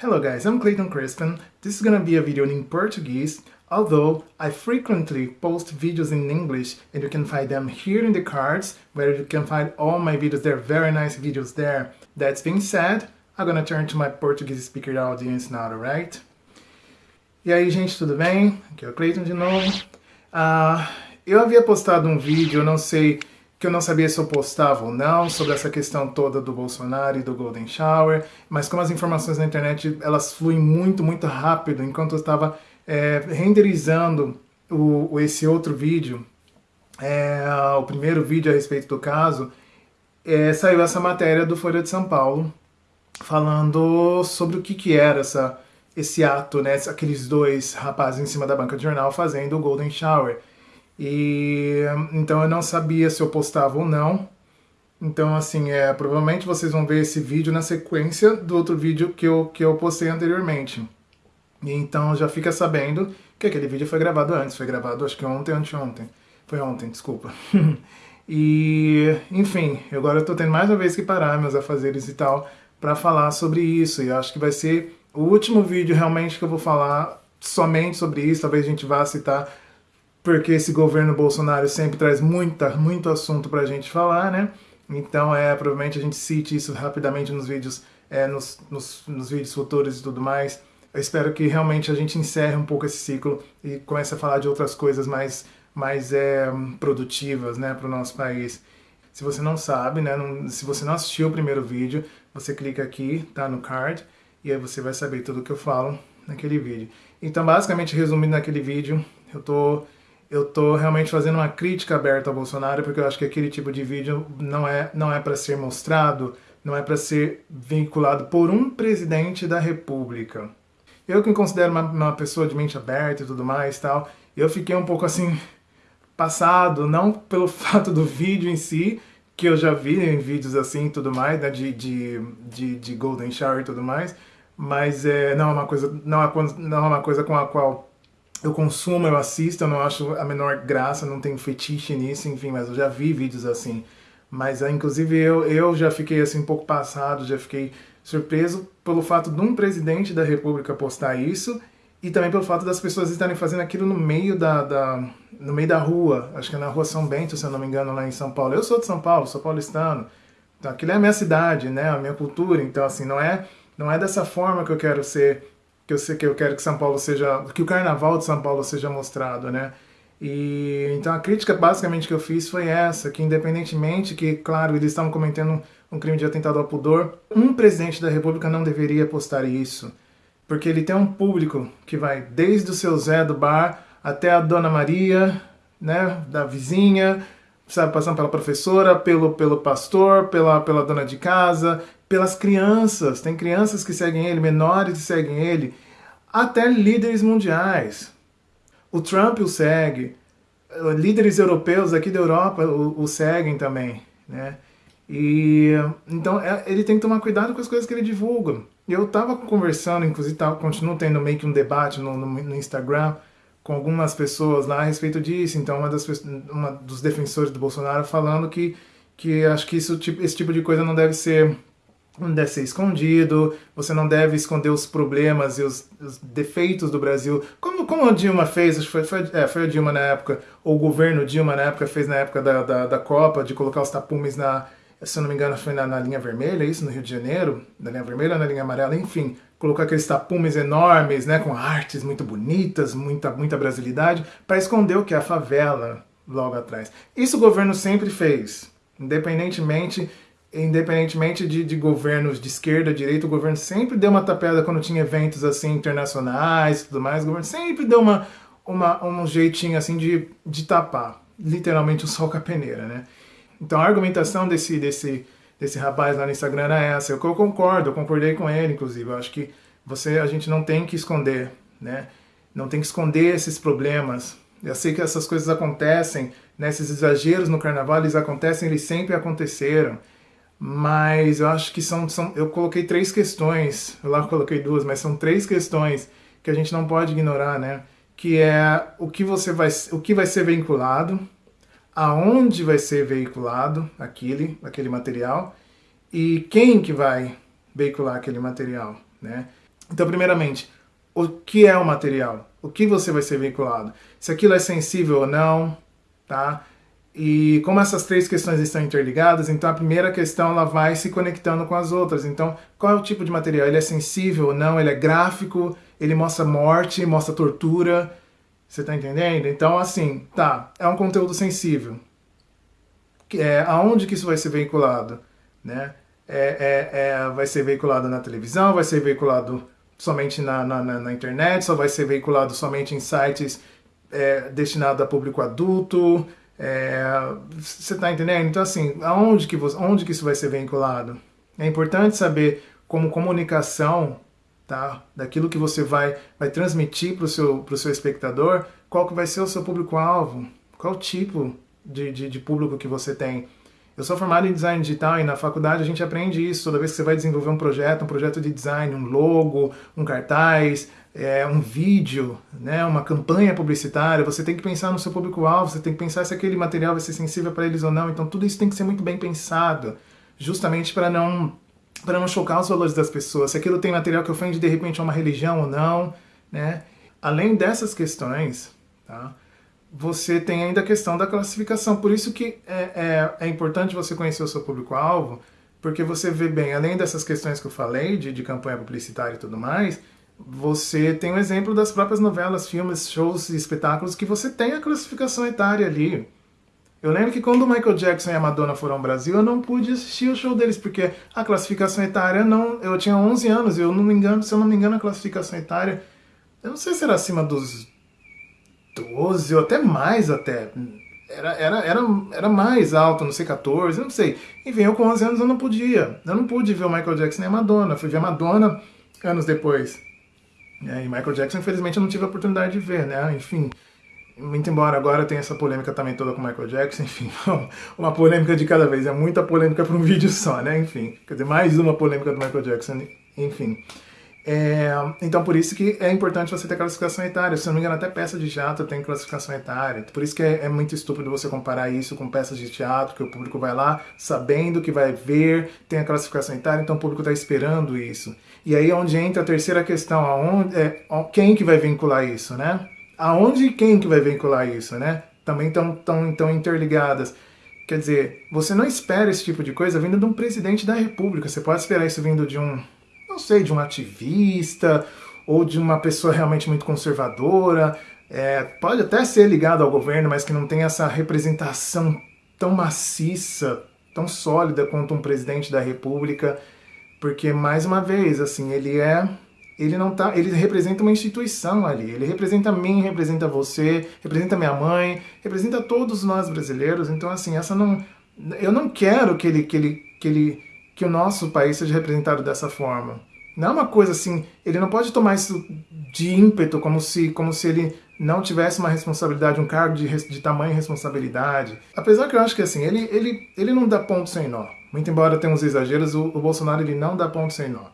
Hello guys, I'm Clayton Crispin. This is gonna be a video in Portuguese, although I frequently post videos in English and you can find them here in the cards, where you can find all my videos. They're very nice videos there. That being said, I'm gonna turn to my Portuguese speaker audience now, alright? E aí gente, tudo bem? Aqui é o Clayton de novo. Uh, eu havia postado um vídeo, eu não sei que eu não sabia se eu postava ou não, sobre essa questão toda do Bolsonaro e do Golden Shower, mas como as informações na internet, elas fluem muito, muito rápido, enquanto eu estava é, renderizando o, esse outro vídeo, é, o primeiro vídeo a respeito do caso, é, saiu essa matéria do Folha de São Paulo, falando sobre o que, que era essa, esse ato, né, aqueles dois rapazes em cima da banca de jornal fazendo o Golden Shower. E então eu não sabia se eu postava ou não. Então, assim, é, provavelmente vocês vão ver esse vídeo na sequência do outro vídeo que eu, que eu postei anteriormente. E então já fica sabendo que aquele vídeo foi gravado antes, foi gravado acho que ontem, anteontem. Foi ontem, desculpa. e, enfim, agora eu tô tendo mais uma vez que parar meus afazeres e tal para falar sobre isso. E acho que vai ser o último vídeo realmente que eu vou falar somente sobre isso. Talvez a gente vá citar porque esse governo Bolsonaro sempre traz muita, muito assunto para a gente falar, né? Então, é, provavelmente a gente cite isso rapidamente nos vídeos, é, nos, nos, nos vídeos futuros e tudo mais. Eu espero que realmente a gente encerre um pouco esse ciclo e comece a falar de outras coisas mais, mais é, produtivas, né, para o nosso país. Se você não sabe, né, não, se você não assistiu o primeiro vídeo, você clica aqui, tá no card, e aí você vai saber tudo o que eu falo naquele vídeo. Então, basicamente, resumindo naquele vídeo, eu tô eu tô realmente fazendo uma crítica aberta ao Bolsonaro, porque eu acho que aquele tipo de vídeo não é, não é para ser mostrado, não é para ser vinculado por um presidente da república. Eu que me considero uma, uma, pessoa de mente aberta e tudo mais tal, eu fiquei um pouco assim, passado, não pelo fato do vídeo em si, que eu já vi em vídeos assim e tudo mais, né, de, de, de, de Golden Shower e tudo mais, mas é, não, é uma coisa, não, é, não é uma coisa com a qual eu consumo, eu assisto, eu não acho a menor graça, não tenho fetiche nisso, enfim, mas eu já vi vídeos assim. Mas, ah, inclusive, eu, eu já fiquei assim um pouco passado, já fiquei surpreso pelo fato de um presidente da república postar isso e também pelo fato das pessoas estarem fazendo aquilo no meio da, da, no meio da rua, acho que é na rua São Bento, se eu não me engano, lá em São Paulo. Eu sou de São Paulo, sou paulistano, então aquilo é a minha cidade, né, a minha cultura, então assim, não é, não é dessa forma que eu quero ser que eu sei que eu quero que São Paulo seja, que o Carnaval de São Paulo seja mostrado, né? E então a crítica basicamente que eu fiz foi essa, que independentemente que, claro, eles estavam cometendo um crime de atentado ao pudor, um presidente da República não deveria postar isso, porque ele tem um público que vai desde o seu Zé do bar até a Dona Maria, né, da vizinha, sabe, passando pela professora, pelo, pelo pastor, pela, pela dona de casa, pelas crianças. Tem crianças que seguem ele, menores que seguem ele, até líderes mundiais. O Trump o segue, líderes europeus aqui da Europa o, o seguem também, né? E então é, ele tem que tomar cuidado com as coisas que ele divulga. Eu estava conversando, inclusive tava, continuo tendo meio que um debate no, no, no Instagram com algumas pessoas lá a respeito disso. Então, uma, das, uma dos defensores do Bolsonaro falando que, que acho que isso, tipo, esse tipo de coisa não deve ser não deve ser escondido, você não deve esconder os problemas e os, os defeitos do Brasil, como, como a Dilma fez, foi, foi, é, foi a Dilma na época, ou o governo Dilma na época fez na época da, da, da Copa, de colocar os tapumes na, se eu não me engano foi na, na linha vermelha, isso, no Rio de Janeiro, na linha vermelha na linha amarela, enfim, colocar aqueles tapumes enormes, né, com artes muito bonitas, muita, muita brasilidade, para esconder o que? É a favela logo atrás. Isso o governo sempre fez, independentemente independentemente de, de governos de esquerda, direita, o governo sempre deu uma tapeada quando tinha eventos assim internacionais e tudo mais, o governo sempre deu uma, uma, um jeitinho assim de, de tapar, literalmente o sol com a peneira, né? Então a argumentação desse, desse, desse rapaz lá no Instagram era essa. Eu, eu concordo, eu concordei com ele, inclusive. Eu acho que você, a gente não tem que esconder, né? Não tem que esconder esses problemas. Eu sei que essas coisas acontecem, né? esses exageros no carnaval, eles acontecem, eles sempre aconteceram. Mas eu acho que são, são... Eu coloquei três questões, lá coloquei duas, mas são três questões que a gente não pode ignorar, né? Que é o que você vai, o que vai ser vinculado, aonde vai ser veiculado aquele, aquele material e quem que vai veicular aquele material, né? Então, primeiramente, o que é o material? O que você vai ser veiculado? Se aquilo é sensível ou não, tá? E como essas três questões estão interligadas, então a primeira questão ela vai se conectando com as outras. Então, qual é o tipo de material? Ele é sensível ou não? Ele é gráfico? Ele mostra morte? Mostra tortura? Você tá entendendo? Então, assim, tá, é um conteúdo sensível. É, aonde que isso vai ser veiculado? Né? É, é, é, vai ser veiculado na televisão, vai ser veiculado somente na, na, na internet, só vai ser veiculado somente em sites é, destinados a público adulto. É, você está entendendo? Então, assim, aonde que, você, onde que isso vai ser veiculado? É importante saber como comunicação tá, daquilo que você vai, vai transmitir para o seu, seu espectador, qual que vai ser o seu público-alvo, qual tipo de, de, de público que você tem. Eu sou formado em design digital e na faculdade a gente aprende isso. Toda vez que você vai desenvolver um projeto, um projeto de design, um logo, um cartaz, é, um vídeo, né, uma campanha publicitária, você tem que pensar no seu público-alvo, você tem que pensar se aquele material vai ser sensível para eles ou não. Então tudo isso tem que ser muito bem pensado, justamente para não para não chocar os valores das pessoas. Se aquilo tem material que ofende de repente a uma religião ou não, né? Além dessas questões, tá? você tem ainda a questão da classificação. Por isso que é, é, é importante você conhecer o seu público-alvo, porque você vê bem, além dessas questões que eu falei, de, de campanha publicitária e tudo mais, você tem um exemplo das próprias novelas, filmes, shows e espetáculos que você tem a classificação etária ali. Eu lembro que quando o Michael Jackson e a Madonna foram ao Brasil, eu não pude assistir o show deles, porque a classificação etária não... Eu tinha 11 anos, eu não me engano, se eu não me engano, a classificação etária... Eu não sei se era acima dos 12 ou até mais até. Era, era, era, era mais alto, não sei, 14, não sei. Enfim, eu com 11 anos eu não podia. Eu não pude ver o Michael Jackson nem a Madonna. fui ver a Madonna anos depois. E aí, Michael Jackson, infelizmente, eu não tive a oportunidade de ver, né? Enfim, muito embora agora tenha essa polêmica também toda com Michael Jackson, enfim, uma polêmica de cada vez. É muita polêmica para um vídeo só, né? Enfim, quer dizer, mais uma polêmica do Michael Jackson, enfim. É, então por isso que é importante você ter classificação etária. Se não me engano, até peça de teatro tem classificação etária. Por isso que é, é, muito estúpido você comparar isso com peças de teatro, que o público vai lá sabendo que vai ver, tem a classificação etária, então o público está esperando isso. E aí é onde entra a terceira questão, aonde, é, quem que vai vincular isso, né? Aonde e quem que vai vincular isso, né? Também estão tão, tão interligadas. Quer dizer, você não espera esse tipo de coisa vindo de um presidente da república. Você pode esperar isso vindo de um sei, de um ativista ou de uma pessoa realmente muito conservadora. É, pode até ser ligado ao governo, mas que não tem essa representação tão maciça, tão sólida quanto um presidente da república, porque mais uma vez, assim, ele é ele não tá, ele representa uma instituição ali. Ele representa mim, representa você, representa minha mãe, representa todos nós brasileiros. Então assim, essa não eu não quero que ele que ele que ele que o nosso país seja representado dessa forma. Não é uma coisa assim, ele não pode tomar isso de ímpeto, como se, como se ele não tivesse uma responsabilidade, um cargo de, de tamanha responsabilidade. Apesar que eu acho que assim, ele, ele, ele não dá ponto sem nó. Muito embora tenha uns exageros, o, o Bolsonaro ele não dá ponto sem nó.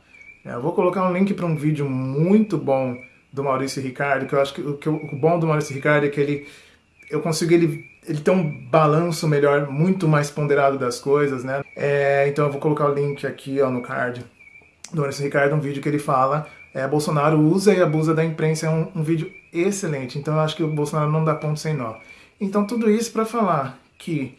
É, eu vou colocar um link para um vídeo muito bom do Maurício Ricardo, que eu acho que, que o, o bom do Maurício Ricardo é que ele eu consigo ele ele tem um balanço melhor, muito mais ponderado das coisas, né? É, então eu vou colocar o link aqui ó, no card do Ricardo, um vídeo que ele fala é, Bolsonaro usa e abusa da imprensa, é um, um, vídeo excelente, então eu acho que o Bolsonaro não dá ponto sem nó. Então tudo isso para falar que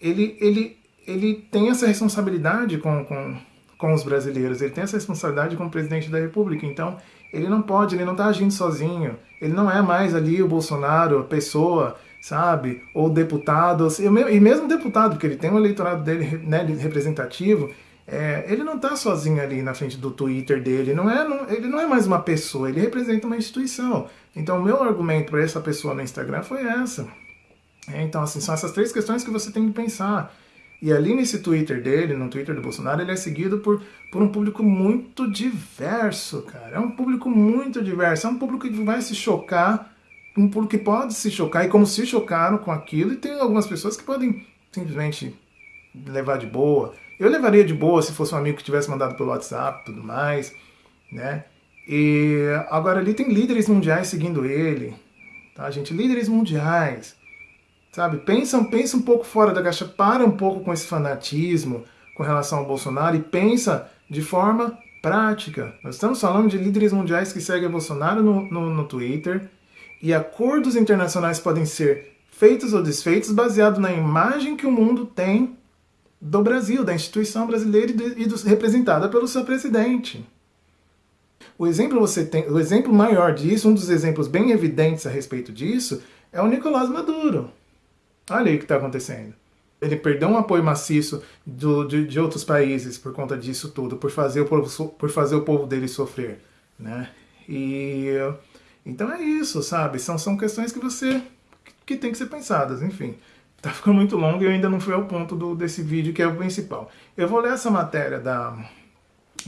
ele, ele, ele tem essa responsabilidade com, com, com os brasileiros, ele tem essa responsabilidade como presidente da república, então ele não pode, ele não está agindo sozinho, ele não é mais ali o Bolsonaro, a pessoa sabe? Ou deputados, e mesmo deputado, porque ele tem um eleitorado dele né, representativo, é, ele não está sozinho ali na frente do Twitter dele, não é, não, ele não é mais uma pessoa, ele representa uma instituição. Então o meu argumento para essa pessoa no Instagram foi essa. É, então assim, são essas três questões que você tem que pensar. E ali nesse Twitter dele, no Twitter do Bolsonaro, ele é seguido por, por um público muito diverso, cara. É um público muito diverso, é um público que vai se chocar um público que pode se chocar, e como se chocaram com aquilo, e tem algumas pessoas que podem simplesmente levar de boa. Eu levaria de boa se fosse um amigo que tivesse mandado pelo WhatsApp tudo mais, né? E agora ali tem líderes mundiais seguindo ele, tá, gente? Líderes mundiais, sabe? Pensa, pensa um pouco fora da caixa, para um pouco com esse fanatismo com relação ao Bolsonaro e pensa de forma prática. Nós estamos falando de líderes mundiais que seguem Bolsonaro no, no, no Twitter e acordos internacionais podem ser feitos ou desfeitos baseado na imagem que o mundo tem do Brasil, da instituição brasileira e, do, representada pelo seu presidente. O exemplo, você tem, o exemplo maior disso, um dos exemplos bem evidentes a respeito disso, é o Nicolás Maduro. Olha aí o que está acontecendo. Ele perdeu um apoio maciço do, de, de, outros países por conta disso tudo, por fazer o povo, por fazer o povo dele sofrer. Né? E então é isso, sabe? São, são questões que você que tem que ser pensadas, enfim. Tá ficando muito longo e eu ainda não fui ao ponto do, desse vídeo que é o principal. Eu vou ler essa matéria da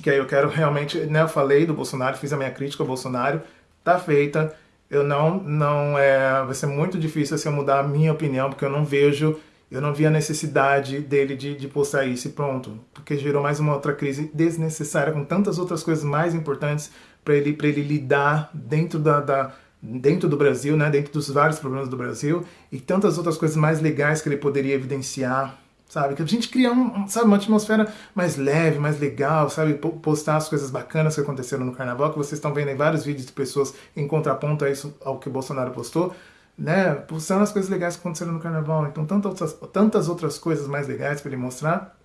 que aí eu quero realmente, né, eu falei do Bolsonaro, fiz a minha crítica ao Bolsonaro, tá feita. Eu não, não é, vai ser muito difícil assim, eu mudar a minha opinião, porque eu não vejo, eu não vi a necessidade dele de, de postar isso e pronto, porque gerou mais uma outra crise desnecessária com tantas outras coisas mais importantes para ele, ele lidar dentro da, da dentro do Brasil, né, dentro dos vários problemas do Brasil e tantas outras coisas mais legais que ele poderia evidenciar sabe? Que a gente cria um, sabe, uma atmosfera mais leve, mais legal, sabe? Postar as coisas bacanas que aconteceram no carnaval, que vocês estão vendo em vários vídeos de pessoas em contraponto a isso, ao que o Bolsonaro postou, né? Postando as coisas legais que aconteceram no carnaval. Então, tantas outras, tantas outras coisas mais legais para ele mostrar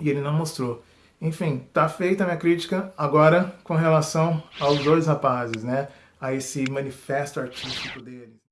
e ele não mostrou. Enfim, tá feita a minha crítica agora com relação aos dois rapazes, né? A esse manifesto artístico deles.